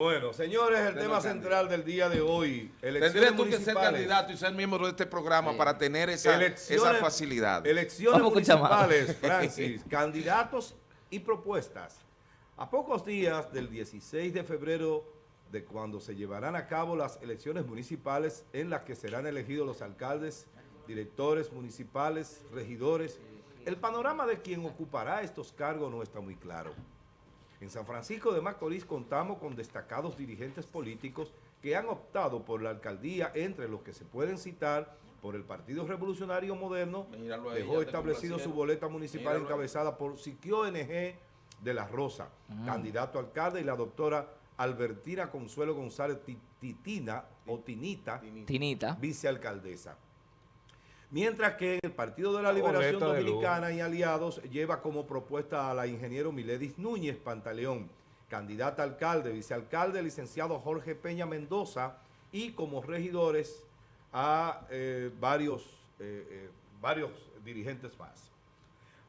Bueno, señores, el tema central del día de hoy, elecciones tú que ser candidato y ser miembro de este programa para tener esa, esa facilidad. Elecciones municipales, Francis, candidatos y propuestas. A pocos días del 16 de febrero de cuando se llevarán a cabo las elecciones municipales en las que serán elegidos los alcaldes, directores municipales, regidores, el panorama de quien ocupará estos cargos no está muy claro. En San Francisco de Macorís contamos con destacados dirigentes políticos que han optado por la alcaldía, entre los que se pueden citar por el Partido Revolucionario Moderno, dejó establecido su boleta municipal encabezada por Siquio NG de la Rosa, mm. candidato alcalde, y la doctora Albertina Consuelo González Titina, o Tinita, Tinita. vicealcaldesa. Mientras que el Partido de la Liberación Dominicana y aliados lleva como propuesta a la ingeniero Miledis Núñez Pantaleón, candidata a alcalde, vicealcalde, licenciado Jorge Peña Mendoza y como regidores a eh, varios, eh, eh, varios dirigentes más.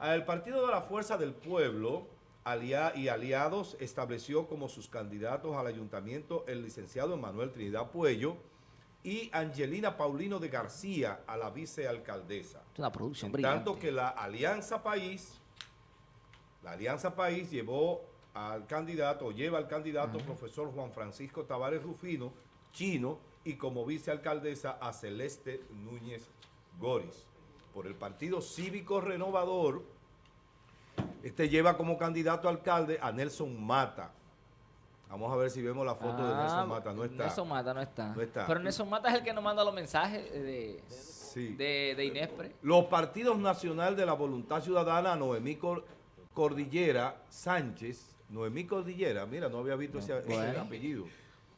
El Partido de la Fuerza del Pueblo y aliados estableció como sus candidatos al ayuntamiento el licenciado Manuel Trinidad Puello, y Angelina Paulino de García a la vicealcaldesa. Una producción Tanto que la Alianza País, la Alianza País llevó al candidato, lleva al candidato profesor Juan Francisco Tavares Rufino, chino, y como vicealcaldesa a Celeste Núñez Goris. Por el Partido Cívico Renovador, este lleva como candidato alcalde a Nelson Mata, Vamos a ver si vemos la foto de Nelson ah, Mata. No está. Nelson Mata no está. Pero Nelson Mata es el que nos manda los mensajes de, de, Inespre. Los partidos nacional de la voluntad ciudadana, Noemí Cordillera Sánchez. Noemí Cordillera, mira, no había visto ese, apellido.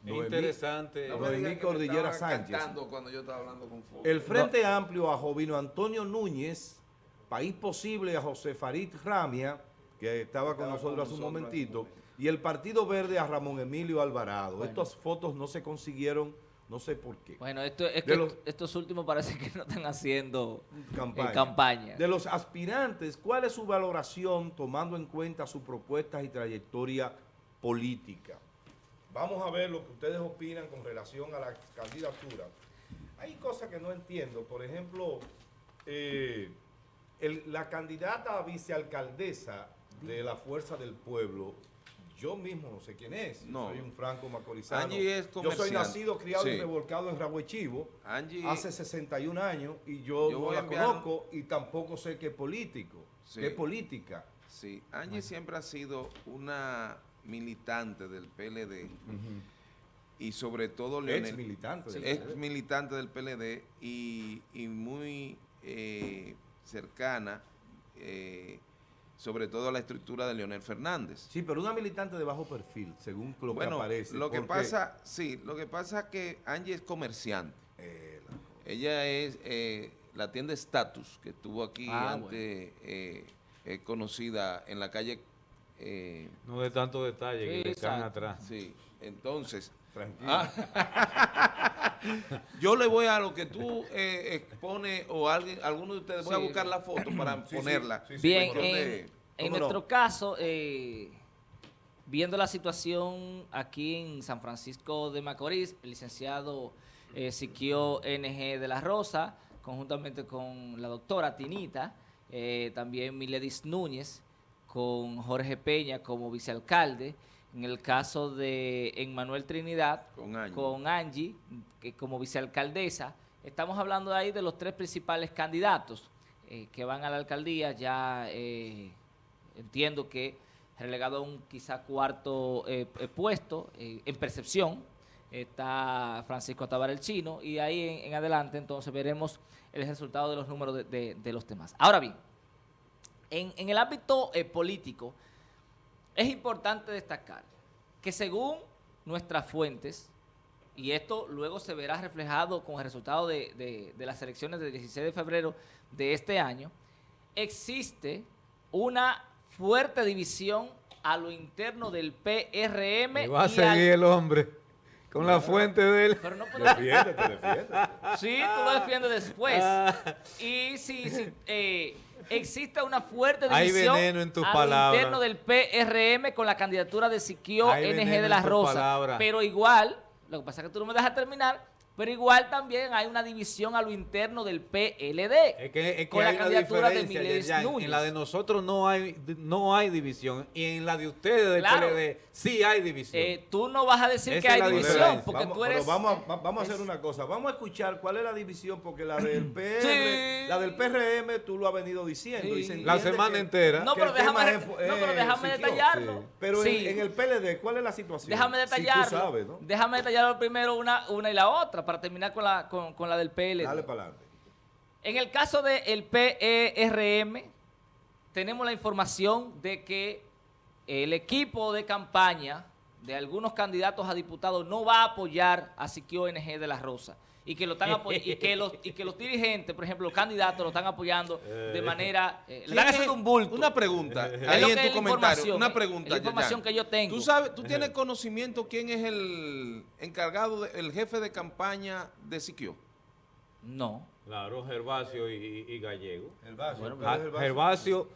interesante. Noemí Cordillera Sánchez. Cuando yo estaba hablando con El Frente Amplio a Jovino Antonio Núñez, País Posible a José Farid Ramia, que estaba con nosotros hace un momentito y el Partido Verde a Ramón Emilio Alvarado. Estas fotos no se consiguieron, no sé por qué. Bueno, esto, es que estos últimos parece que no están haciendo eh, campaña. De los aspirantes, ¿cuál es su valoración tomando en cuenta sus propuestas y trayectoria política? Vamos a ver lo que ustedes opinan con relación a la candidatura. Hay cosas que no entiendo. Por ejemplo, eh, la candidata a vicealcaldesa de la Fuerza del Pueblo, yo mismo no sé quién es. No. Soy un franco macorizano. Angie es Yo soy nacido, criado y revolcado en Rahuechivo hace 61 años y yo, no la conozco y tampoco sé qué político, qué política. Sí, Angie siempre ha sido una militante del PLD y sobre todo Leonel, ex militante del ex militante del PLD y, muy eh, cercana eh, sobre todo la estructura de Leonel Fernández. Sí, pero una militante de bajo perfil, según lo que aparece. Lo que pasa, sí, lo que pasa es que Angie es comerciante. Eh, Ella es eh, la tienda Status, que estuvo aquí ah, antes, eh, conocida en la calle... no de tanto detalle, que le están atrás. Sí, entonces... Tranquilo. Ah, yo le voy a lo que tú expones o alguien, alguno de ustedes, voy a buscar la foto para ponerla. Bien, en, nuestro caso, eh, viendo la situación aquí en San Francisco de Macorís, el licenciado eh, Siquio NG de la Rosa, conjuntamente con la doctora Tinita, eh, también Miledis Núñez, con Jorge Peña como vicealcalde, en el caso de Emmanuel Trinidad, con Angie, que como vicealcaldesa, estamos hablando ahí de los tres principales candidatos eh, que van a la alcaldía, ya eh, entiendo que relegado a un quizá cuarto eh, puesto en percepción, está Francisco Tabar el Chino, y ahí en, adelante entonces veremos el resultado de los números de, los temas. Ahora bien, en, en el ámbito político, es importante destacar que según nuestras fuentes, y esto luego se verá reflejado con el resultado de, las elecciones del 16 de febrero de este año, existe una fuerte división a lo interno del PRM. Y va a seguir el hombre con la fuente de él. Pero no Defiéndete, defiéndete. Sí, tú lo defiendes después. Ah. Y si, si eh, existe una fuerte división Hay en tus al interno del PRM con la candidatura de Siquio NG de la Rosa. Pero igual, lo que pasa es que tú no me dejas terminar, pero igual también hay una división a lo interno del PLD. Es que, con la candidatura de Miles Núñez. En la de nosotros no hay, no hay división. Y en la de ustedes del PLD sí hay división. Eh, tú no vas a decir que hay división. Porque vamos, tú eres. Vamos a, vamos a hacer una cosa. Vamos a escuchar cuál es la división. Porque la del PR, la del PRM, tú lo has venido diciendo. la semana entera. No, pero déjame, no, pero déjame detallarlo. Pero en, el PLD, ¿cuál es la situación? Déjame detallarlo. Déjame detallarlo primero una, una y la otra para terminar con la, con, la del PL. Dale para adelante. En el caso del PERM, tenemos la información de que el equipo de campaña de algunos candidatos a diputados no va a apoyar a Siquio NG de la Rosa y que lo están y que los y que los dirigentes, por ejemplo, los candidatos lo están apoyando de eh. manera eh, le están haciendo un bulto. Una pregunta, ahí en tu comentario, una pregunta, la información que yo tengo. ¿Tú sabes, tú tienes conocimiento quién es el encargado el jefe de campaña de Siquio? No. Claro, Gervasio y, Gallego. Gervasio, ah, Gervasio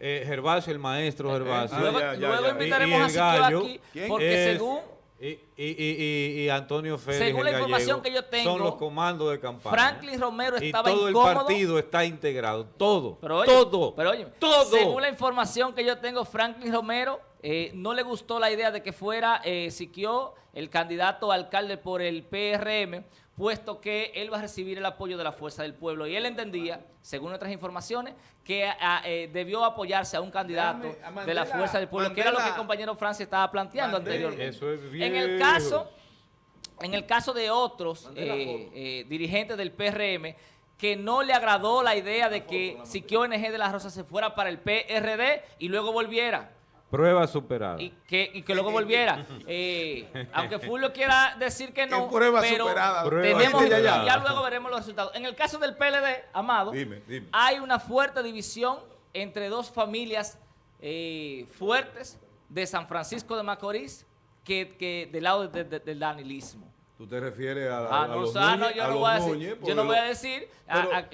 eh, Gervasio, el maestro Gervasio. luego, luego invitaremos a Siquio aquí, porque según y, y, y, Antonio Félix, Según la información que yo tengo, son los comandos de campaña. Franklin Romero estaba y todo el partido está integrado, todo, todo, pero oye, todo. Según la información que yo tengo, Franklin Romero eh, no le gustó la idea de que fuera eh, Siquio el candidato alcalde por el PRM, puesto que él va a recibir el apoyo de la Fuerza del Pueblo. Y él entendía, según nuestras informaciones, que eh, debió apoyarse a un candidato de la Fuerza del Pueblo, que era lo que el compañero Francia estaba planteando anteriormente. En el caso, en el caso de otros eh, eh, dirigentes del PRM, que no le agradó la idea de que Siquio NG de la Rosa se fuera para el PRD y luego volviera. Prueba superada. Y que, y que luego volviera. Eh, aunque Fulvio quiera decir que no, prueba pero superada? tenemos, ya, luego veremos los resultados. En el caso del PLD, Amado, hay una fuerte división entre dos familias eh, fuertes de San Francisco de Macorís que, que del lado del danilismo. ¿Tú te refieres a, ah, no, los yo, no voy a decir, yo no voy a decir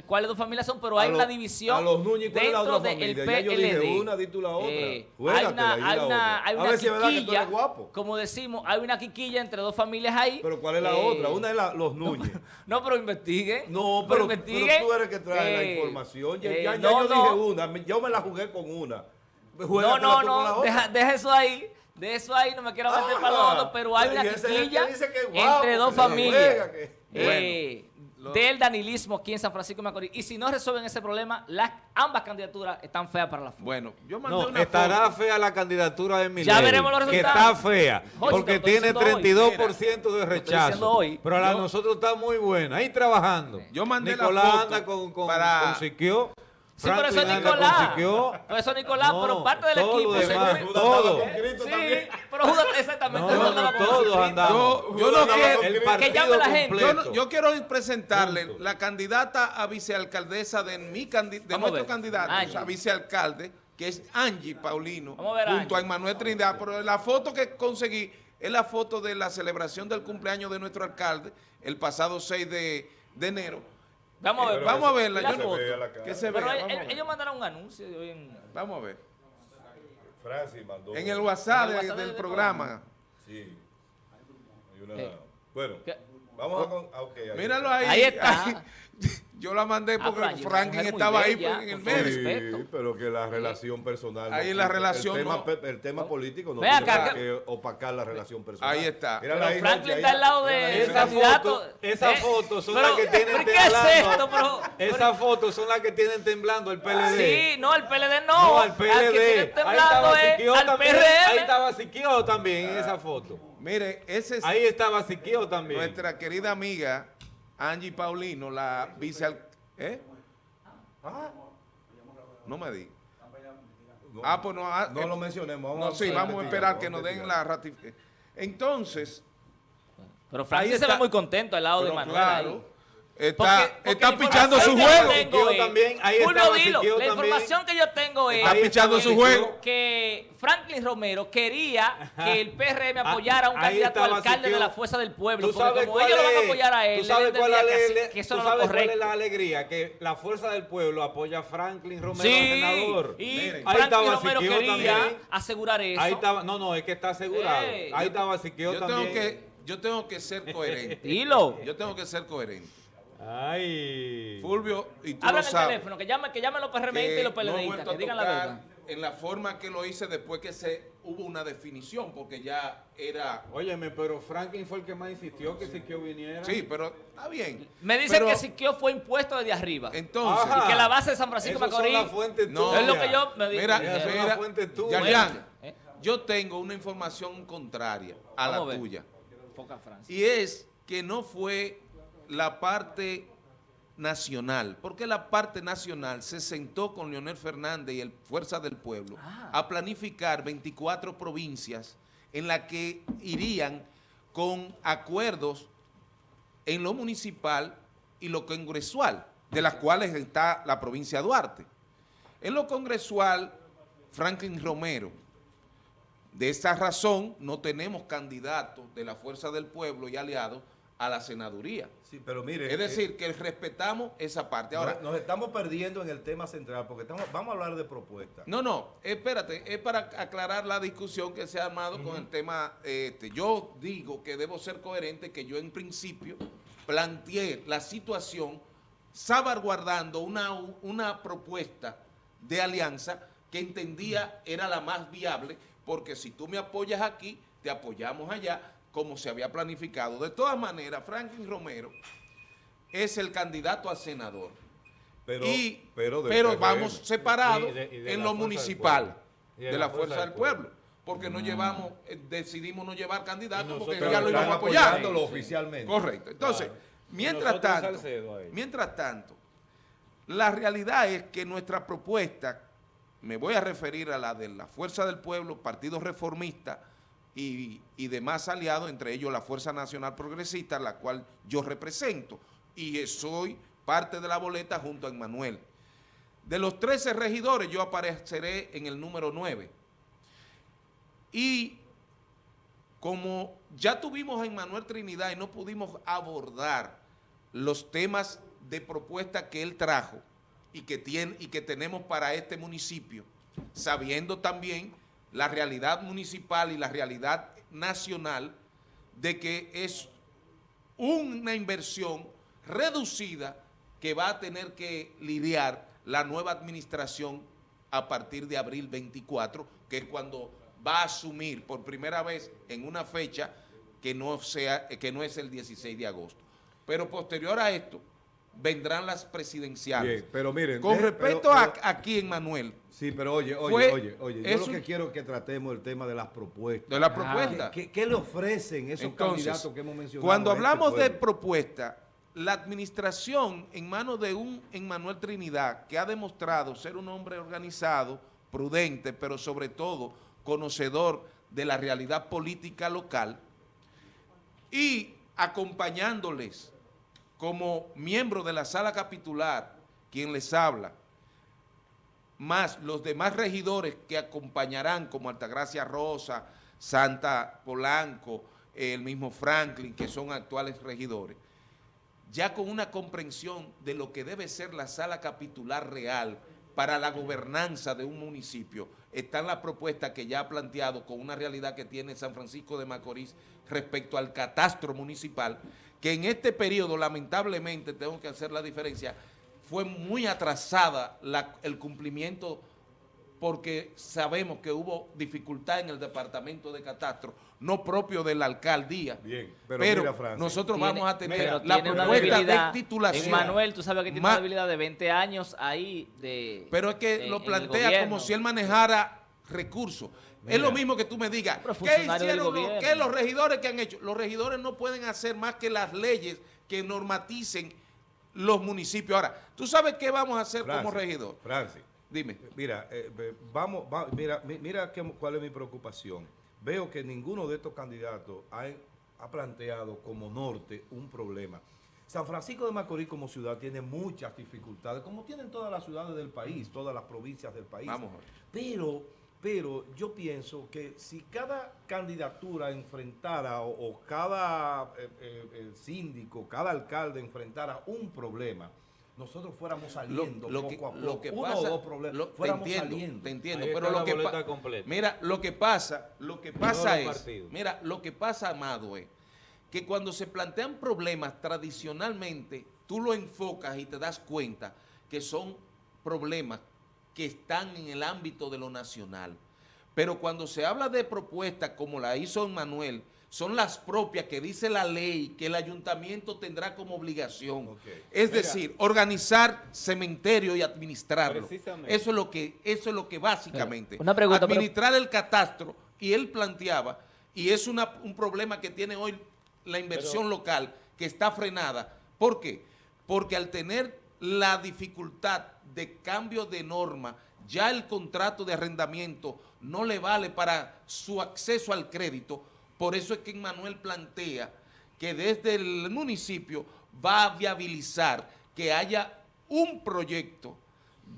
cuáles dos familias son, pero hay una división a los Núñez, dentro del PLD. Ya yo dije una, di tú la otra. Eh, hay una, hay una, hay una quiquilla, como decimos, hay una quiquilla entre dos familias ahí. Pero ¿cuál es la eh, otra? Una es la, los Núñez. No, pero investiguen. No, pero, pero, tú eres que trae la eh, información. Ya, ya, yo dije una, yo me la jugué con una. No, no, no, deja, deja eso ahí. De eso ahí no me quiero meter para los otros, pero hay una quiquilla entre dos familias. Eh, del danilismo aquí en San Francisco de Macorís. Y si no resuelven ese problema, las ambas candidaturas están feas para la Bueno, yo mandé no, una estará fea la candidatura de Miley. Ya veremos los resultados. Que está fea, porque tiene 32% de rechazo. Hoy. Pero la nosotros está muy buena. Ahí trabajando. Yo mandé Nicolás la foto anda con, con, para... con Siquio. Sí, pero eso es Nicolás. Pero eso es Nicolás, pero parte del equipo. Demás, todo. Sí, pero Judas, exactamente. No, no, todos andamos. Yo, yo no quiero el que llame la gente. Yo, yo, quiero presentarle la candidata a vicealcaldesa de, mi de nuestro candidato, a vicealcalde, que es Angie Paulino, junto a Emmanuel Trinidad. Pero la foto que conseguí es la foto de la celebración del cumpleaños de nuestro alcalde el pasado 6 de, de enero Vamos a ver, vamos a verla. La foto. Que se Pero ellos mandaron un anuncio de hoy en... Vamos a ver. Francis mandó. En el WhatsApp, del, programa. Sí. Hay una... Eh. Bueno, vamos a... Con... Ah, okay, ahí Míralo ahí. Ahí está. Yo la mandé ah, porque Franklin estaba ahí en el medio. Sí, pero que la relación personal. Ahí la relación. El tema, el tema político no tiene que opacar la relación personal. Ahí está. Pero Franklin está al lado de esa candidato. Esas ¿Eh? fotos son las que tienen temblando. ¿Qué es esto, Esas fotos son las que tienen temblando el PLD. Sí, no, el PLD no. No, el PLD. Ahí estaba Siquio también. Ahí estaba Siquio también en esa foto. Mire, ese es. Ahí estaba Siquio también. Nuestra querida amiga Angie Paulino, la vice... ¿Eh? No me di. ah, pues no, ah, no lo mencionemos. Vamos no, sí, vamos a esperar que nos den la ratificación. Entonces... Pero Franklin se ve muy contento al lado de Manuel. Claro. Está, está pichando su juego. También, ahí Julio Dilo, la información que yo tengo es... Está pichando su juego. Que Franklin Romero quería que el PRM ah, apoyara a un candidato alcalde de la Fuerza del Pueblo. Porque como ellos lo van a apoyar a él, ¿tú sabes cuál, que, que eso no sabes cuál es la alegría? Que la Fuerza del Pueblo apoya a Franklin Romero, sí, senador. y Miren, Franklin Romero quería también. asegurar eso. Ahí estaba, no, no, es que está asegurado. ahí estaba Siquio también. Tengo que, yo tengo que ser coherente. Dilo. Yo tengo que ser coherente. Ay. Fulvio, y tú Habla lo sabes, el teléfono, que llamen que llame los PRMistas y los PLDistas, que digan la verdad. En la forma que lo hice después que se hubo una definición, porque ya era... Óyeme, pero Franklin fue el que más insistió que Siquio viniera. Sí, pero está bien. Me dicen que Siquio fue impuesto desde arriba. Entonces... y que la base de San Francisco Macorís... no, es lo que yo me Mira, mira, mira ¿Eh? yo tengo una información contraria a la tuya. Y es que no fue la parte nacional, porque la parte nacional se sentó con Leonel Fernández y el Fuerza del Pueblo ah. a planificar 24 provincias en las que irían con acuerdos en lo municipal y lo congresual, de las cuales está la provincia de Duarte. En lo congresual, Franklin Romero, de esa razón no tenemos candidatos de la Fuerza del Pueblo y aliados a la senaduría. Sí, pero mire... Es decir, que respetamos esa parte. Ahora, nos, estamos perdiendo en el tema central porque estamos, vamos a hablar de propuestas. No, no, espérate, es para aclarar la discusión que se ha armado con el tema este. Yo digo que debo ser coherente, que yo en principio planteé la situación salvaguardando una, una propuesta de alianza que entendía era la más viable, porque si tú me apoyas aquí, te apoyamos allá, como se había planificado. De todas maneras, Franklin Romero es el candidato a senador. Pero, pero, vamos separados en lo municipal de, la, Fuerza, del Pueblo. porque no mm. llevamos, eh, decidimos no llevar candidatos porque ya lo íbamos a apoyar. oficialmente. Correcto. Entonces, mientras tanto, mientras tanto, la realidad es que nuestra propuesta, me voy a referir a la de la Fuerza del Pueblo, Partido Reformista, y, demás aliados, entre ellos la Fuerza Nacional Progresista, la cual yo represento, y soy parte de la boleta junto a Emmanuel. De los 13 regidores, yo apareceré en el número 9. Y como ya tuvimos a Emmanuel Trinidad y no pudimos abordar los temas de propuesta que él trajo y que, tiene, y que tenemos para este municipio, sabiendo también la realidad municipal y la realidad nacional de que es una inversión reducida que va a tener que lidiar la nueva administración a partir de abril 24, que es cuando va a asumir por primera vez en una fecha que no, sea, que no es el 16 de agosto. Pero posterior a esto, vendrán las presidenciales. pero miren, con respecto a aquí en Manuel. Sí, pero oye, oye, oye, oye, yo lo que quiero es que tratemos el tema de las propuestas. De las propuestas. ¿Qué, le ofrecen esos candidatos que hemos mencionado? Cuando este hablamos de propuesta, la administración en manos de un Manuel Trinidad, que ha demostrado ser un hombre organizado, prudente, pero sobre todo conocedor de la realidad política local, y acompañándoles como miembro de la sala capitular, quien les habla, más los demás regidores que acompañarán, como Altagracia Rosa, Santa Polanco, el mismo Franklin, que son actuales regidores, ya con una comprensión de lo que debe ser la sala capitular real para la gobernanza de un municipio, están las propuestas que ya ha planteado con una realidad que tiene San Francisco de Macorís respecto al catastro municipal, que en este periodo, lamentablemente, tengo que hacer la diferencia, fue muy atrasada el cumplimiento porque sabemos que hubo dificultad en el departamento de catastro, no propio de la alcaldía. Bien, pero, nosotros vamos a tener la propuesta de titulación. Manuel, tú sabes que tiene una debilidad de 20 años ahí de Pero es que lo plantea como si él manejara recursos. Es lo mismo que tú me digas, ¿qué hicieron ¿qué los regidores que han hecho? Los regidores no pueden hacer más que las leyes que normaticen los municipios. Ahora, ¿tú sabes qué vamos a hacer como regidor? Francis. Dime. Mira, eh, vamos, mira, mira cuál es mi preocupación. Veo que ninguno de estos candidatos ha, ha planteado como norte un problema. San Francisco de Macorís como ciudad tiene muchas dificultades, como tienen todas las ciudades del país, todas las provincias del país. Vamos. Pero, pero yo pienso que si cada candidatura enfrentara o, cada eh, eh, síndico, cada alcalde enfrentara un problema, nosotros fuéramos saliendo lo, poco a poco, lo que uno o dos problemas, fuéramos te entiendo, saliendo. Te entiendo, pero lo que mira, lo que pasa, lo que pasa es, mira, lo que pasa, Amado, es que cuando se plantean problemas tradicionalmente, tú lo enfocas y te das cuenta que son problemas que están en el ámbito de lo nacional. Pero cuando se habla de propuestas como la hizo Manuel, son las propias que dice la ley que el ayuntamiento tendrá como obligación. Es decir, organizar cementerio y administrarlo. Eso es lo que, eso es lo que básicamente. Una pregunta, administrar el catastro, y él planteaba, y es una, un problema que tiene hoy la inversión local, que está frenada. ¿Por qué? Porque al tener la dificultad de cambio de norma, ya el contrato de arrendamiento no le vale para su acceso al crédito, por eso es que Manuel plantea que desde el municipio va a viabilizar que haya un proyecto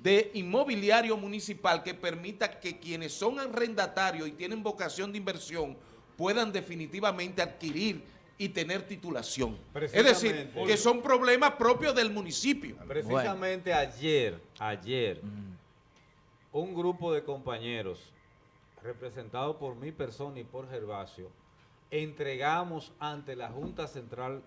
de inmobiliario municipal que permita que quienes son arrendatarios y tienen vocación de inversión puedan definitivamente adquirir y tener titulación. Es decir, que son problemas propios del municipio. Precisamente ayer, ayer, un grupo de compañeros representado por mi persona y por Gervasio, entregamos ante la Junta Central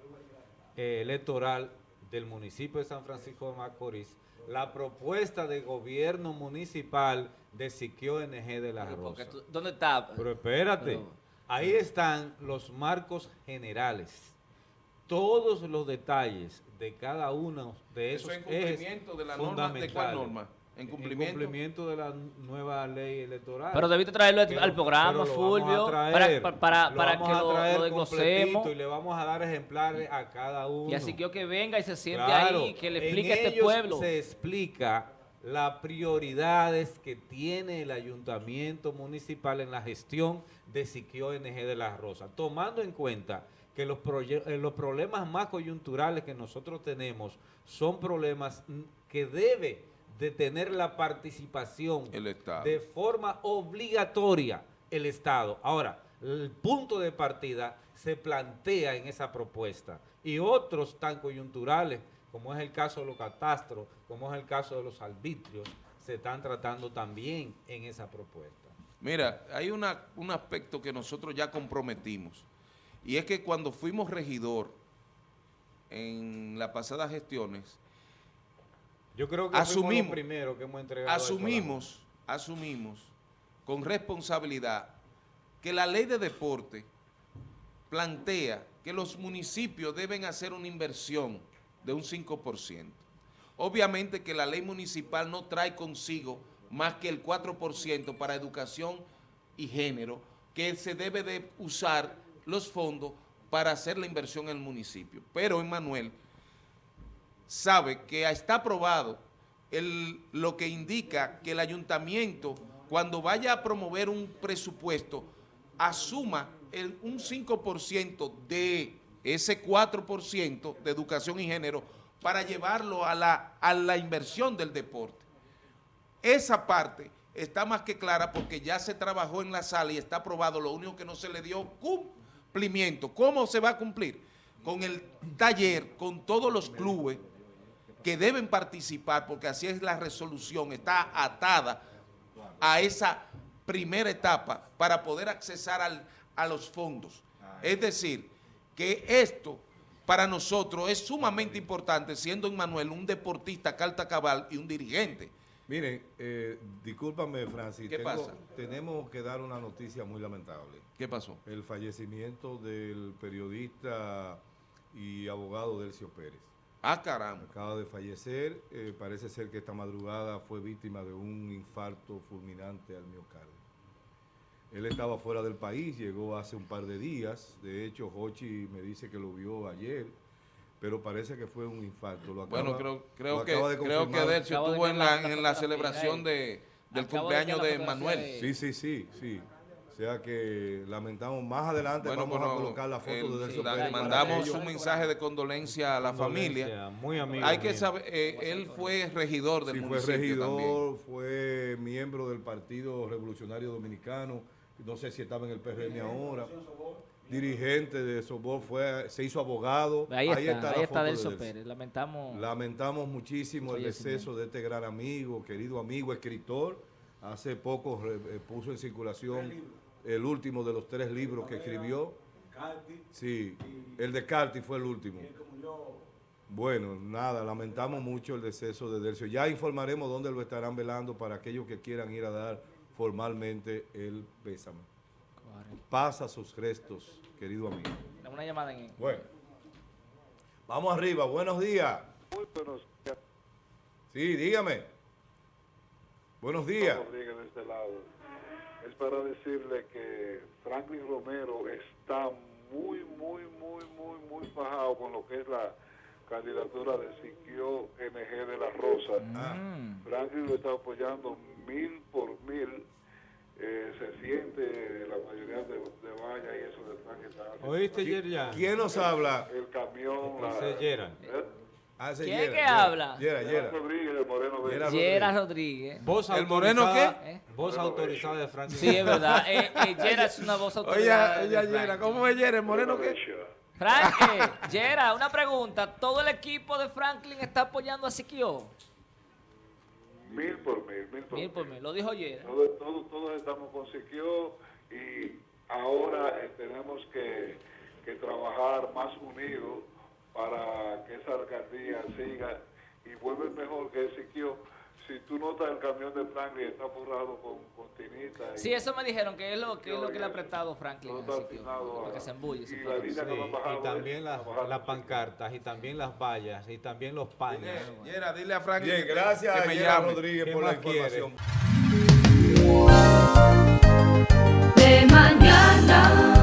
eh, Electoral del municipio de San Francisco de Macorís la propuesta de gobierno municipal de Siquio NG de la Rosa. ¿Dónde está? Pero espérate, ahí están los marcos generales. Todos los detalles de cada uno de esos Eso en cumplimiento de la norma, ¿de cuál norma? En cumplimiento, de la nueva ley electoral. Pero debiste traerlo al programa, Fulvio, para, para, para, que lo, lo desglosemos. Y le vamos a dar ejemplares a cada uno. Y así que que venga y se siente ahí, que le explique a este pueblo. se explica las prioridades que tiene el ayuntamiento municipal en la gestión de Siquio NG de la Rosa, tomando en cuenta que los, eh, los problemas más coyunturales que nosotros tenemos son problemas que debe de tener la participación de forma obligatoria el Estado. Ahora, el punto de partida se plantea en esa propuesta y otros tan coyunturales, como es el caso de los catastros, como es el caso de los arbitrios, se están tratando también en esa propuesta. Mira, hay una, un aspecto que nosotros ya comprometimos y es que cuando fuimos regidor en las pasadas gestiones, yo creo que asumimos, primero que hemos entregado asumimos, asumimos con responsabilidad que la ley de deporte plantea que los municipios deben hacer una inversión de un 5%. Obviamente que la ley municipal no trae consigo más que el 4% para educación y género, que se debe de usar los fondos para hacer la inversión en el municipio. Pero, Emanuel, sabe que está aprobado el, lo que indica que el ayuntamiento, cuando vaya a promover un presupuesto, asuma el, un 5% de ese 4% de educación y género para llevarlo a la, a la inversión del deporte. Esa parte está más que clara porque ya se trabajó en la sala y está aprobado, lo único que no se le dio cumplimiento. ¿Cómo se va a cumplir? Con el taller, con todos los clubes, que deben participar, porque así es la resolución, está atada a esa primera etapa para poder accesar al, a los fondos. Es decir, que esto para nosotros es sumamente importante, siendo Manuel un deportista carta cabal y un dirigente. Miren, eh, discúlpame, Francis. ¿Qué pasa? Tenemos que dar una noticia muy lamentable. ¿Qué pasó? El fallecimiento del periodista y abogado Delcio Pérez. Ah, caramba. Acaba de fallecer. Eh, parece ser que esta madrugada fue víctima de un infarto fulminante al miocardio. Él estaba fuera del país, llegó hace un par de días. De hecho, Hochi me dice que lo vio ayer, pero parece que fue un infarto. bueno, creo, creo que, creo que Delcio estuvo en la, en la celebración de, del cumpleaños de Manuel. Sí, sí, sí, sí. O sea que lamentamos más adelante vamos a colocar la foto de Delcio Pérez. Mandamos un mensaje de condolencia a la familia. Muy amigo. Hay que saber, eh, él fue regidor del sí, fue regidor, fue miembro del Partido Revolucionario Dominicano. No sé si estaba en el PRM ahora. Dirigente de Sobor, fue, se hizo abogado. Ahí, está, ahí está, Delcio Pérez. Lamentamos. Lamentamos muchísimo el deceso de este gran amigo, querido amigo, escritor. Hace poco eh, puso en circulación el último de los tres libros que escribió. Sí, el de Carti fue el último. Bueno, nada, lamentamos mucho el deceso de Delcio. Ya informaremos dónde lo estarán velando para aquellos que quieran ir a dar formalmente el pésame. Pasa sus restos, querido amigo. Una llamada en... Bueno, vamos arriba, buenos días. Muy buenos días. Sí, dígame. Buenos días. Rodríguez de este lado es para decirle que Franklin Romero está muy, muy, muy, muy, muy bajado con lo que es la candidatura de Siquio NG de la Rosa. Mm. Franklin lo está apoyando mil por mil. Eh, se siente la mayoría de, de y eso de Franklin. ¿Oíste, Yerja? ¿Quién nos habla? El camión. La, Ah, ¿Quién es que habla? Yera, Yera. Rodríguez, el Moreno Yera Rodríguez. ¿Voz ¿El Moreno qué? ¿Eh? Voz autorizada de Franklin. Sí, es verdad. Eh, eh, Yera es una voz autorizada. Oye, ella Yera. ¿Cómo es Yera? ¿El Moreno qué? Franklin, Yera, una pregunta. ¿Todo el equipo de Franklin está apoyando a Siquio? Mil por mil, mil por mil. por mil, lo dijo Yera. Todos, todos, todos estamos con Siquio y ahora eh, tenemos que, que trabajar más unidos para que esa alcaldía siga y vuelve mejor que Siquio. Si tú notas el camión de Franklin está forrado con, con tinita. Sí, eso me dijeron, que es lo que, es lo que le ha apretado Franklin. que se embulle. Y, y también las, las pancartas, y también las vallas, y también los paños. Yera, dile a Franklin. Bien, gracias que, me Rodríguez por la información. De mañana.